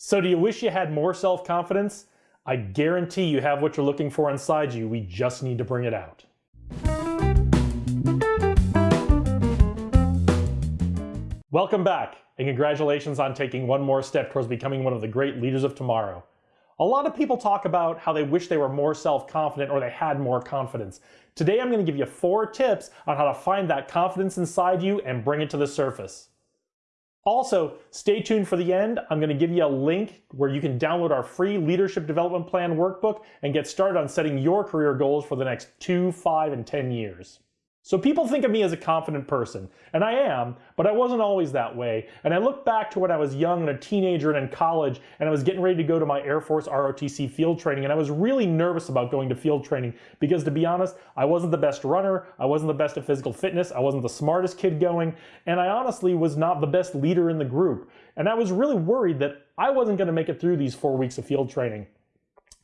So do you wish you had more self-confidence? I guarantee you have what you're looking for inside you, we just need to bring it out. Welcome back, and congratulations on taking one more step towards becoming one of the great leaders of tomorrow. A lot of people talk about how they wish they were more self-confident or they had more confidence. Today I'm going to give you four tips on how to find that confidence inside you and bring it to the surface. Also, stay tuned for the end. I'm going to give you a link where you can download our free Leadership Development Plan workbook and get started on setting your career goals for the next two, five, and 10 years. So people think of me as a confident person, and I am, but I wasn't always that way. And I look back to when I was young and a teenager and in college, and I was getting ready to go to my Air Force ROTC field training, and I was really nervous about going to field training because to be honest, I wasn't the best runner, I wasn't the best at physical fitness, I wasn't the smartest kid going, and I honestly was not the best leader in the group. And I was really worried that I wasn't gonna make it through these four weeks of field training.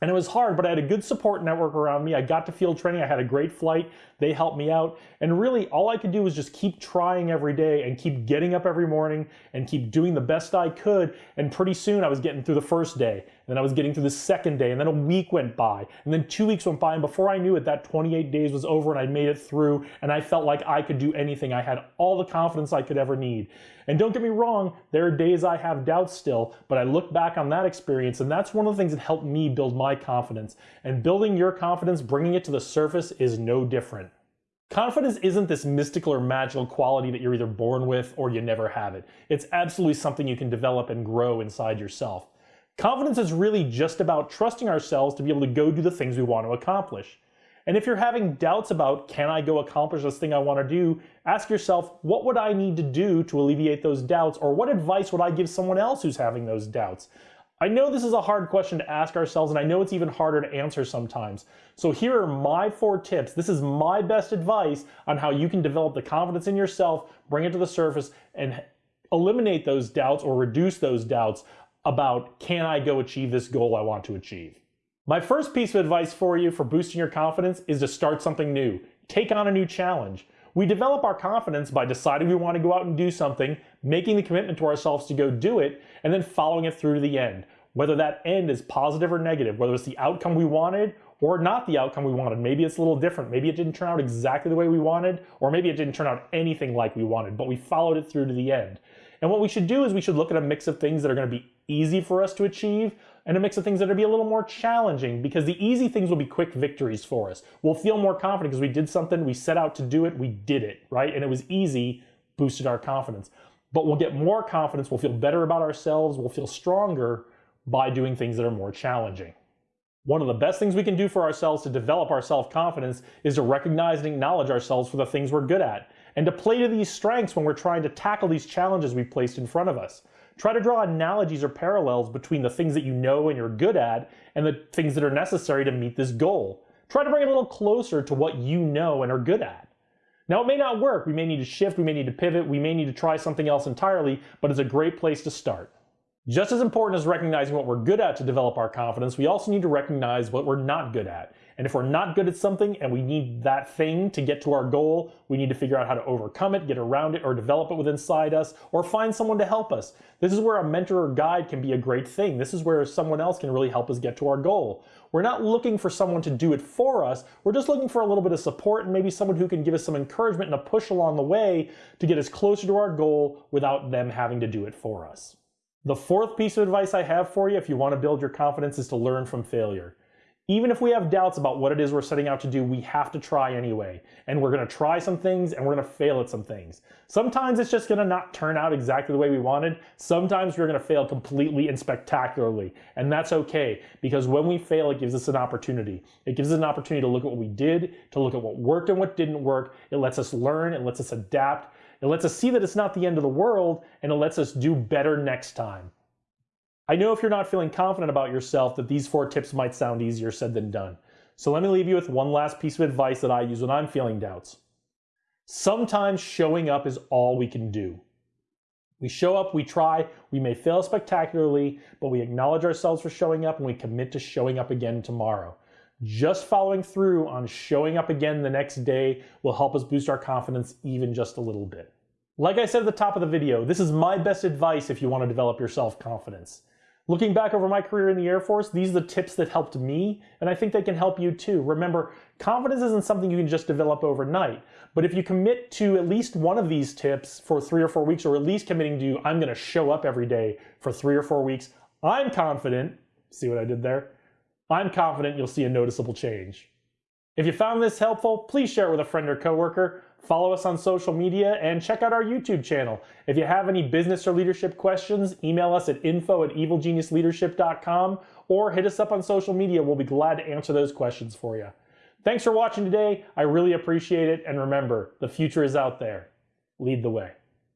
And it was hard, but I had a good support network around me. I got to field training. I had a great flight. They helped me out. And really, all I could do was just keep trying every day and keep getting up every morning and keep doing the best I could. And pretty soon, I was getting through the first day. And then I was getting through the second day. And then a week went by. And then two weeks went by. And before I knew it, that 28 days was over and I made it through. And I felt like I could do anything. I had all the confidence I could ever need. And don't get me wrong, there are days I have doubts still, but I look back on that experience and that's one of the things that helped me build my confidence. And building your confidence, bringing it to the surface is no different. Confidence isn't this mystical or magical quality that you're either born with or you never have it. It's absolutely something you can develop and grow inside yourself. Confidence is really just about trusting ourselves to be able to go do the things we want to accomplish. And if you're having doubts about, can I go accomplish this thing I want to do, ask yourself, what would I need to do to alleviate those doubts? Or what advice would I give someone else who's having those doubts? I know this is a hard question to ask ourselves, and I know it's even harder to answer sometimes. So here are my four tips. This is my best advice on how you can develop the confidence in yourself, bring it to the surface, and eliminate those doubts or reduce those doubts about, can I go achieve this goal I want to achieve? My first piece of advice for you for boosting your confidence is to start something new. Take on a new challenge. We develop our confidence by deciding we want to go out and do something, making the commitment to ourselves to go do it, and then following it through to the end. Whether that end is positive or negative, whether it's the outcome we wanted or not the outcome we wanted. Maybe it's a little different. Maybe it didn't turn out exactly the way we wanted, or maybe it didn't turn out anything like we wanted, but we followed it through to the end. And what we should do is we should look at a mix of things that are going to be easy for us to achieve and a mix of things that are be a little more challenging because the easy things will be quick victories for us. We'll feel more confident because we did something, we set out to do it, we did it, right? And it was easy, boosted our confidence. But we'll get more confidence, we'll feel better about ourselves, we'll feel stronger by doing things that are more challenging. One of the best things we can do for ourselves to develop our self-confidence is to recognize and acknowledge ourselves for the things we're good at and to play to these strengths when we're trying to tackle these challenges we've placed in front of us. Try to draw analogies or parallels between the things that you know and you're good at and the things that are necessary to meet this goal. Try to bring it a little closer to what you know and are good at. Now, it may not work. We may need to shift, we may need to pivot, we may need to try something else entirely, but it's a great place to start. Just as important as recognizing what we're good at to develop our confidence, we also need to recognize what we're not good at. And if we're not good at something and we need that thing to get to our goal, we need to figure out how to overcome it, get around it, or develop it within inside us, or find someone to help us. This is where a mentor or guide can be a great thing. This is where someone else can really help us get to our goal. We're not looking for someone to do it for us. We're just looking for a little bit of support and maybe someone who can give us some encouragement and a push along the way to get us closer to our goal without them having to do it for us. The fourth piece of advice I have for you if you want to build your confidence is to learn from failure. Even if we have doubts about what it is we're setting out to do, we have to try anyway. And we're gonna try some things and we're gonna fail at some things. Sometimes it's just gonna not turn out exactly the way we wanted. Sometimes we're gonna fail completely and spectacularly. And that's okay, because when we fail, it gives us an opportunity. It gives us an opportunity to look at what we did, to look at what worked and what didn't work. It lets us learn, it lets us adapt, it lets us see that it's not the end of the world, and it lets us do better next time. I know if you're not feeling confident about yourself that these four tips might sound easier said than done. So let me leave you with one last piece of advice that I use when I'm feeling doubts. Sometimes showing up is all we can do. We show up, we try, we may fail spectacularly, but we acknowledge ourselves for showing up and we commit to showing up again tomorrow. Just following through on showing up again the next day will help us boost our confidence even just a little bit. Like I said at the top of the video, this is my best advice if you want to develop your self-confidence. Looking back over my career in the Air Force, these are the tips that helped me, and I think they can help you too. Remember, confidence isn't something you can just develop overnight, but if you commit to at least one of these tips for three or four weeks, or at least committing to, I'm gonna show up every day for three or four weeks, I'm confident, see what I did there? I'm confident you'll see a noticeable change. If you found this helpful, please share it with a friend or coworker. Follow us on social media and check out our YouTube channel. If you have any business or leadership questions, email us at info at evilgeniusleadership.com or hit us up on social media. We'll be glad to answer those questions for you. Thanks for watching today. I really appreciate it. And remember, the future is out there. Lead the way.